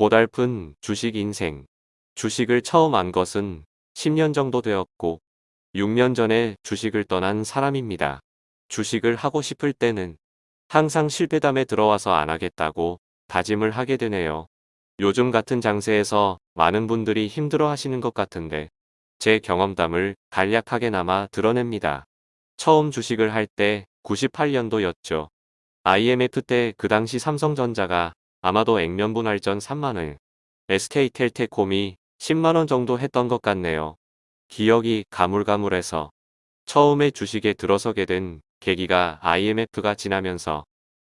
고달픈 주식 인생. 주식을 처음 안 것은 10년 정도 되었고 6년 전에 주식을 떠난 사람입니다. 주식을 하고 싶을 때는 항상 실패담에 들어와서 안 하겠다고 다짐을 하게 되네요. 요즘 같은 장세에서 많은 분들이 힘들어 하시는 것 같은데 제 경험담을 간략하게나마 드러냅니다. 처음 주식을 할 때 98년도였죠. IMF 때 그 당시 삼성전자가 아마도 액면분 할전 3만원, SK텔테콤이 10만원 정도 했던 것 같네요. 기억이 가물가물해서 처음에 주식에 들어서게 된 계기가 IMF가 지나면서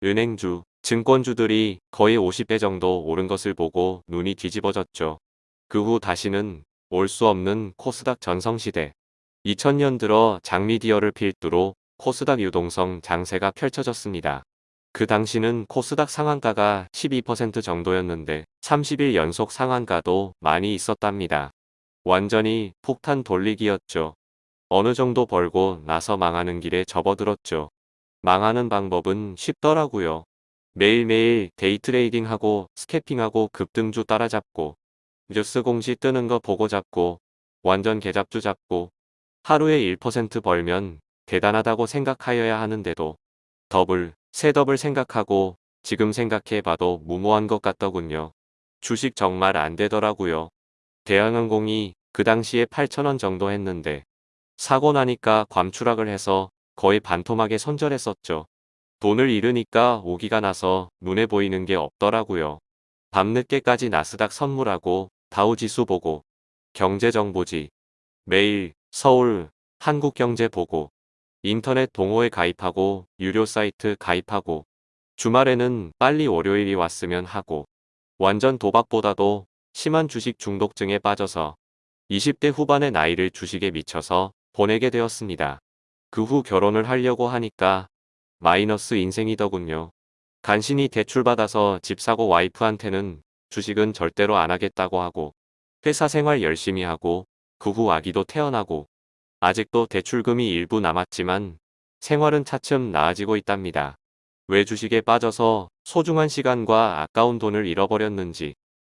은행주, 증권주들이 거의 50배 정도 오른 것을 보고 눈이 뒤집어졌죠. 그 후 다시는 올 수 없는 코스닥 전성시대. 2000년 들어 장미디어를 필두로 코스닥 유동성 장세가 펼쳐졌습니다. 그 당시는 코스닥 상한가가 12% 정도였는데 30일 연속 상한가도 많이 있었답니다. 완전히 폭탄 돌리기였죠. 어느 정도 벌고 나서 망하는 길에 접어들었죠. 망하는 방법은 쉽더라고요. 매일매일 데이트레이딩하고 스캐핑하고 급등주 따라잡고 뉴스 공시 뜨는 거 보고 잡고 완전 개잡주 잡고 하루에 1% 벌면 대단하다고 생각하여야 하는데도 더블, 셋업을 생각하고 지금 생각해봐도 무모한 것 같더군요. 주식 정말 안 되더라고요. 대한항공이 그 당시에 8천원 정도 했는데 사고 나니까 괌추락을 해서 거의 반토막에 손절했었죠. 돈을 잃으니까 오기가 나서 눈에 보이는 게 없더라고요. 밤늦게까지 나스닥 선물하고 다우지수 보고 경제정보지 매일 서울 한국경제 보고 인터넷 동호회 가입하고 유료 사이트 가입하고 주말에는 빨리 월요일이 왔으면 하고 완전 도박보다도 심한 주식 중독증에 빠져서 20대 후반의 나이를 주식에 미쳐서 보내게 되었습니다. 그 후 결혼을 하려고 하니까 마이너스 인생이더군요. 간신히 대출받아서 집 사고 와이프한테는 주식은 절대로 안 하겠다고 하고 회사 생활 열심히 하고 그 후 아기도 태어나고 아직도 대출금이 일부 남았지만 생활은 차츰 나아지고 있답니다. 왜 주식에 빠져서 소중한 시간과 아까운 돈을 잃어버렸는지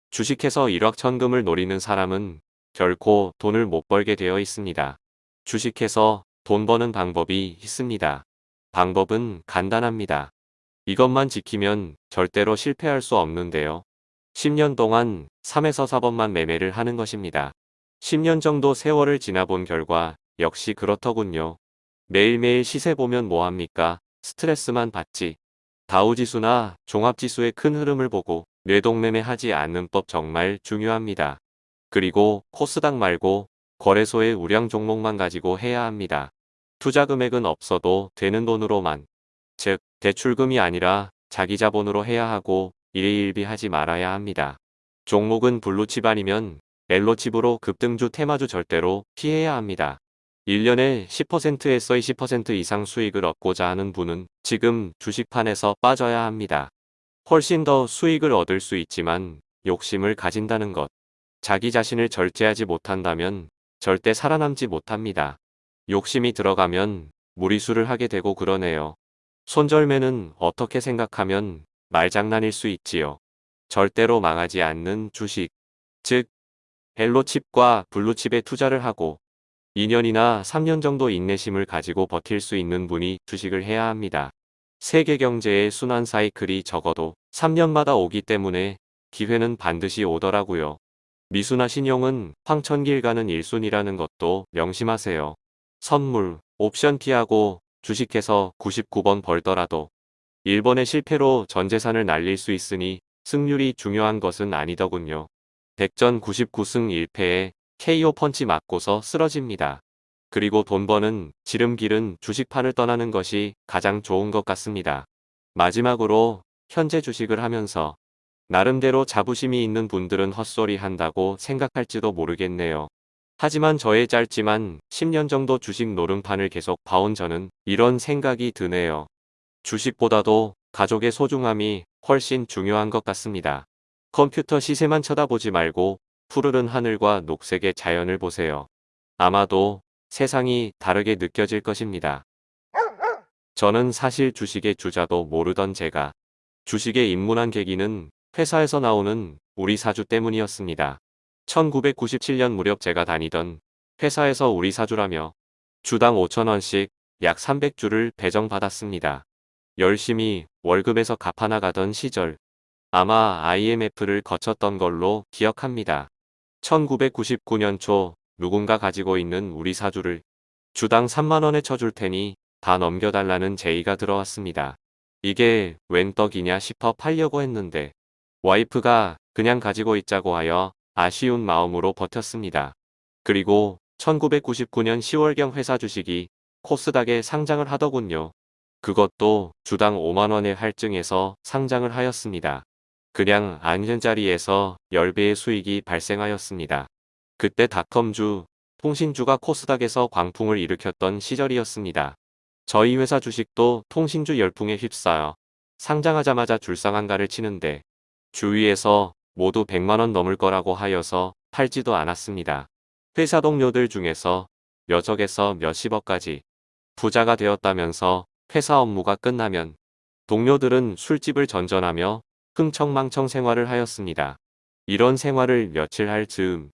주식해서 일확천금을 노리는 사람은 결코 돈을 못 벌게 되어 있습니다. 주식해서 돈 버는 방법이 있습니다. 방법은 간단합니다. 이것만 지키면 절대로 실패할 수 없는데요. 10년 동안 3에서 4번만 매매를 하는 것입니다. 10년 정도 세월을 지나본 결과 역시 그렇더군요. 매일매일 시세 보면 뭐합니까? 스트레스만 받지. 다우지수나 종합지수의 큰 흐름을 보고 뇌동매매 하지 않는 법 정말 중요합니다. 그리고 코스닥 말고 거래소의 우량 종목만 가지고 해야 합니다. 투자 금액은 없어도 되는 돈으로만. 즉 대출금이 아니라 자기 자본으로 해야 하고 일희일비 하지 말아야 합니다. 종목은 블루칩 아니면 옐로칩으로 급등주 테마주 절대로 피해야 합니다. 1년에 10%에서 20% 이상 수익을 얻고자 하는 분은 지금 주식판에서 빠져야 합니다. 훨씬 더 수익을 얻을 수 있지만 욕심을 가진다는 것. 자기 자신을 절제하지 못한다면 절대 살아남지 못합니다. 욕심이 들어가면 무리수를 하게 되고 그러네요. 손절매는 어떻게 생각하면 말장난일 수 있지요. 절대로 망하지 않는 주식. 즉, 헬로칩과 블루칩에 투자를 하고 2년이나 3년 정도 인내심을 가지고 버틸 수 있는 분이 주식을 해야 합니다. 세계 경제의 순환 사이클이 적어도 3년마다 오기 때문에 기회는 반드시 오더라고요. 미수나 신용은 황천길 가는 일순이라는 것도 명심하세요. 선물, 옵션 피하고 주식해서 99번 벌더라도 1번의 실패로 전 재산을 날릴 수 있으니 승률이 중요한 것은 아니더군요. 백전 99승 1패에 KO 펀치 맞고서 쓰러집니다. 그리고 돈 버는 지름길은 주식판을 떠나는 것이 가장 좋은 것 같습니다. 마지막으로 현재 주식을 하면서 나름대로 자부심이 있는 분들은 헛소리 한다고 생각할지도 모르겠네요. 하지만 저의 짧지만 10년 정도 주식 노름판을 계속 봐온 저는 이런 생각이 드네요. 주식보다도 가족의 소중함이 훨씬 중요한 것 같습니다. 컴퓨터 시세만 쳐다보지 말고 푸르른 하늘과 녹색의 자연을 보세요. 아마도 세상이 다르게 느껴질 것입니다. 저는 사실 주식의 주자도 모르던 제가 주식에 입문한 계기는 회사에서 나오는 우리 사주 때문이었습니다. 1997년 무렵 제가 다니던 회사에서 우리 사주라며 주당 5천원씩 약 300주를 배정받았습니다. 열심히 월급에서 갚아나가던 시절 아마 IMF를 거쳤던 걸로 기억합니다. 1999년 초 누군가 가지고 있는 우리 사주를 주당 3만원에 쳐줄 테니 다 넘겨달라는 제의가 들어왔습니다. 이게 웬 떡이냐 싶어 팔려고 했는데 와이프가 그냥 가지고 있자고 하여 아쉬운 마음으로 버텼습니다. 그리고 1999년 10월경 회사 주식이 코스닥에 상장을 하더군요. 그것도 주당 5만원의 할증에서 상장을 하였습니다. 그냥 앉은 자리에서 10배의 수익이 발생하였습니다. 그때 닷컴주, 통신주가 코스닥에서 광풍을 일으켰던 시절이었습니다. 저희 회사 주식도 통신주 열풍에 휩싸여 상장하자마자 줄상한가를 치는데 주위에서 모두 100만원 넘을 거라고 하여서 팔지도 않았습니다. 회사 동료들 중에서 몇 억에서 몇십억까지 부자가 되었다면서 회사 업무가 끝나면 동료들은 술집을 전전하며 흥청망청 생활을 하였습니다. 이런 생활을 며칠 할 즈음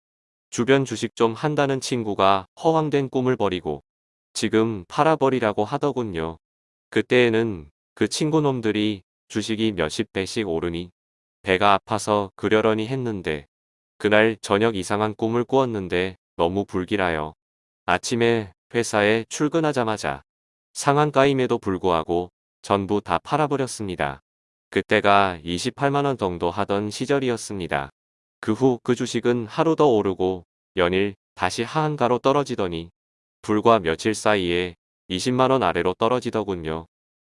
주변 주식 좀 한다는 친구가 허황된 꿈을 버리고 지금 팔아버리라고 하더군요. 그때에는 그 친구 놈들이 주식이 몇십 배씩 오르니 배가 아파서 그려려니 했는데 그날 저녁 이상한 꿈을 꾸었는데 너무 불길하여 아침에 회사에 출근하자마자 상한가임에도 불구하고 전부 다 팔아버렸습니다. 그때가 28만원 정도 하던 시절이었습니다. 그후그 주식은 하루 더 오르고 연일 다시 하한가로 떨어지더니 불과 며칠 사이에 20만원 아래로 떨어지더군요.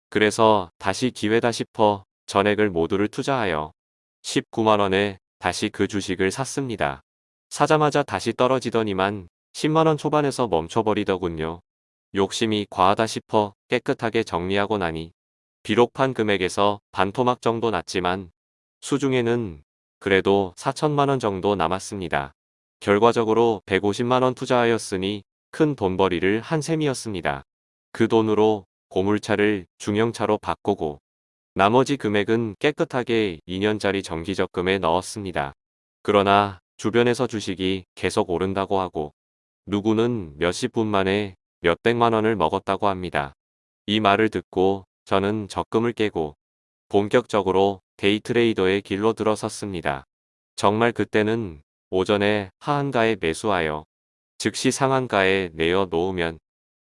그래서 다시 기회다 싶어 전액을 모두를 투자하여 19만원에 다시 그 주식을 샀습니다. 사자마자 다시 떨어지더니만 10만원 초반에서 멈춰버리더군요. 욕심이 과하다 싶어 깨끗하게 정리하고 나니 비록 판 금액에서 반토막 정도 났지만 수중에는 그래도 4천만원 정도 남았습니다. 결과적으로 150만원 투자하였으니 큰 돈벌이를 한 셈이었습니다. 그 돈으로 고물차를 중형차로 바꾸고 나머지 금액은 깨끗하게 2년짜리 정기적금에 넣었습니다. 그러나 주변에서 주식이 계속 오른다고 하고 누구는 몇십 분 만에 몇백만 원을 먹었다고 합니다. 이 말을 듣고 저는 적금을 깨고 본격적으로 데이트레이더의 길로 들어섰습니다. 정말 그때는 오전에 하한가에 매수하여 즉시 상한가에 내어 놓으면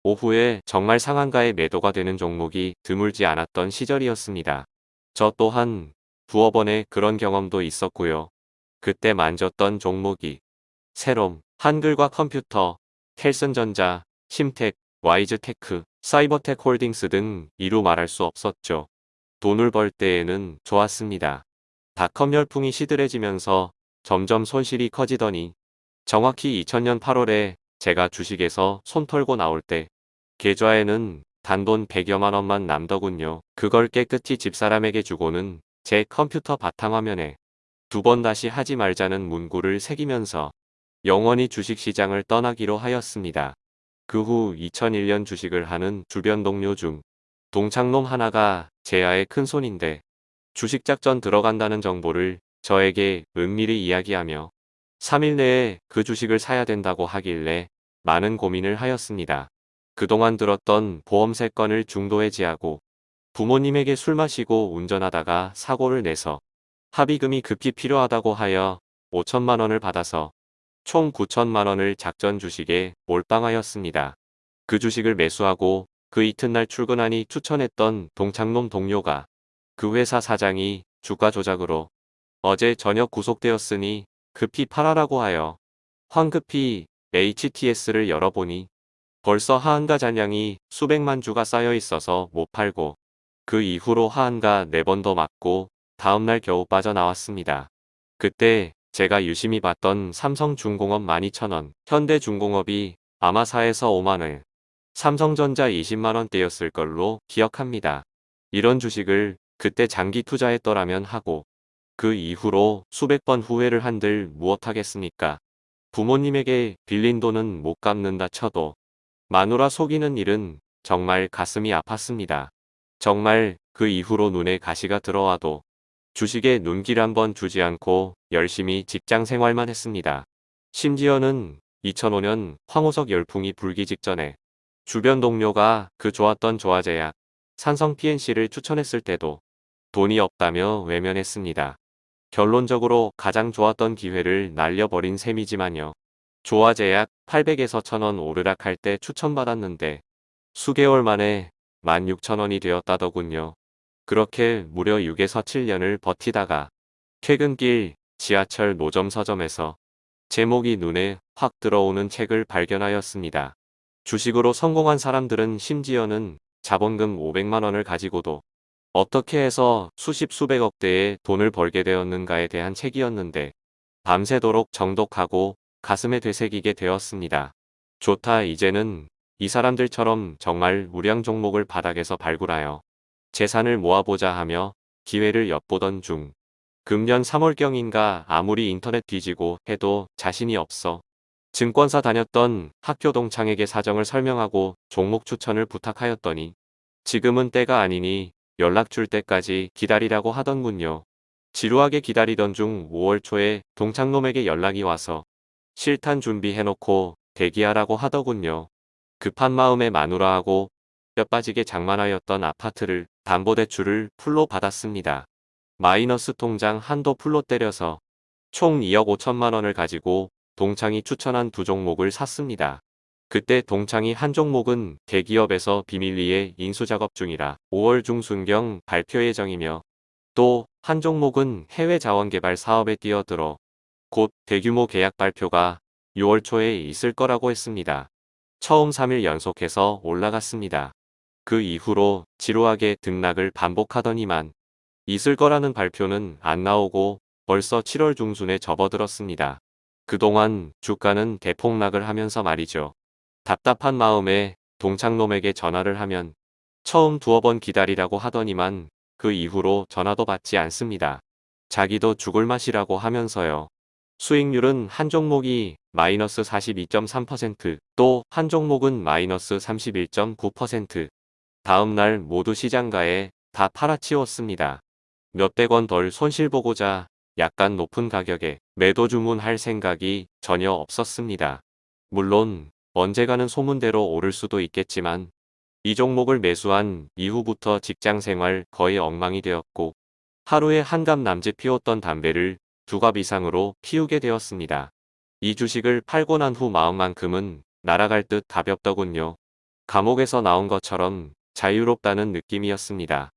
오후에 정말 상한가에 매도가 되는 종목이 드물지 않았던 시절이었습니다. 저 또한 번의 그런 경험도 있었고요. 그때 만졌던 종목이 새롬, 한글과 컴퓨터, 텔슨전자, 심텍, 와이즈테크, 사이버텍 홀딩스 등 이루 말할 수 없었죠. 돈을 벌 때에는 좋았습니다. 닷컴 열풍이 시들해지면서 점점 손실이 커지더니 정확히 2000년 8월에 제가 주식에서 손 털고 나올 때 계좌에는 단돈 100여만 원만 남더군요. 그걸 깨끗이 집사람에게 주고는 제 컴퓨터 바탕화면에 두 번 다시 하지 말자는 문구를 새기면서 영원히 주식시장을 떠나기로 하였습니다. 그 후 2001년 주식을 하는 주변 동료 중 동창놈 하나가 제아의 큰손인데 주식작전 들어간다는 정보를 저에게 은밀히 이야기하며 3일 내에 그 주식을 사야 된다고 하길래 많은 고민을 하였습니다. 그동안 들었던 보험세 건을 중도해지하고 부모님에게 술 마시고 운전하다가 사고를 내서 합의금이 급히 필요하다고 하여 5천만 원을 받아서 총 9천만 원을 작전 주식에 몰빵하였습니다. 그 주식을 매수하고 그 이튿날 출근하니 추천했던 동창놈 동료가 그 회사 사장이 주가 조작으로 어제 저녁 구속되었으니 급히 팔아라고 하여 황급히 HTS를 열어보니 벌써 하한가 잔량이 수백만 주가 쌓여 있어서 못 팔고 그 이후로 하한가 4번 더 맞고 다음날 겨우 빠져나왔습니다. 그때 제가 유심히 봤던 삼성중공업 12,000원, 현대중공업이 아마사에서 5만원, 삼성전자 20만원대였을 걸로 기억합니다. 이런 주식을 그때 장기 투자했더라면 하고 그 이후로 수백 번 후회를 한들 무엇하겠습니까? 부모님에게 빌린 돈은 못 갚는다 쳐도 마누라 속이는 일은 정말 가슴이 아팠습니다. 정말 그 이후로 눈에 가시가 들어와도 주식에 눈길 한번 주지 않고 열심히 직장 생활만 했습니다. 심지어는 2005년 황호석 열풍이 불기 직전에 주변 동료가 그 좋았던 조화제약, 산성 PNC를 추천했을 때도 돈이 없다며 외면했습니다. 결론적으로 가장 좋았던 기회를 날려버린 셈이지만요. 조화제약 800에서 1000원 오르락할 때 추천받았는데 수개월 만에 16,000원이 되었다더군요. 그렇게 무려 6에서 7년을 버티다가 퇴근길 지하철 노점 서점에서 제목이 눈에 확 들어오는 책을 발견하였습니다. 주식으로 성공한 사람들은 심지어는 자본금 500만원을 가지고도 어떻게 해서 수십 수백억 대의 돈을 벌게 되었는가에 대한 책이었는데 밤새도록 정독하고 가슴에 되새기게 되었습니다. 좋다 이제는 이 사람들처럼 정말 우량 종목을 바닥에서 발굴하여 재산을 모아보자 하며 기회를 엿보던 중 금년 3월경인가 아무리 인터넷 뒤지고 해도 자신이 없어 증권사 다녔던 학교 동창에게 사정을 설명하고 종목 추천을 부탁하였더니 지금은 때가 아니니 연락 줄 때까지 기다리라고 하던군요. 지루하게 기다리던 중 5월 초에 동창놈에게 연락이 와서 실탄 준비해놓고 대기하라고 하더군요. 급한 마음에 마누라하고 뼈 빠지게 장만하였던 아파트를 담보대출을 풀로 받았습니다. 마이너스 통장 한도 풀로 때려서 총 2억 5천만 원을 가지고 동창이 추천한 두 종목을 샀습니다. 그때 동창이 한 종목은 대기업에서 비밀리에 인수작업 중이라 5월 중순경 발표 예정이며 또 한 종목은 해외 자원개발 사업에 뛰어들어 곧 대규모 계약 발표가 6월 초에 있을 거라고 했습니다. 처음 3일 연속해서 올라갔습니다. 그 이후로 지루하게 등락을 반복하더니만 있을 거라는 발표는 안 나오고 벌써 7월 중순에 접어들었습니다. 그동안 주가는 대폭락을 하면서 말이죠. 답답한 마음에 동창놈에게 전화를 하면 처음 두어 번 기다리라고 하더니만 그 이후로 전화도 받지 않습니다. 자기도 죽을 맛이라고 하면서요. 수익률은 한 종목이 마이너스 42.3%, 또 한 종목은 마이너스 31.9%. 다음 날 모두 시장가에 다 팔아치웠습니다. 몇백 원 덜 손실 보고자 약간 높은 가격에 매도 주문할 생각이 전혀 없었습니다. 물론 언제가는 소문대로 오를 수도 있겠지만 이 종목을 매수한 이후부터 직장생활 거의 엉망이 되었고 하루에 한갑 남짓 피웠던 담배를 두갑 이상으로 피우게 되었습니다. 이 주식을 팔고 난 후 마음만큼은 날아갈 듯 가볍더군요. 감옥에서 나온 것처럼 자유롭다는 느낌이었습니다.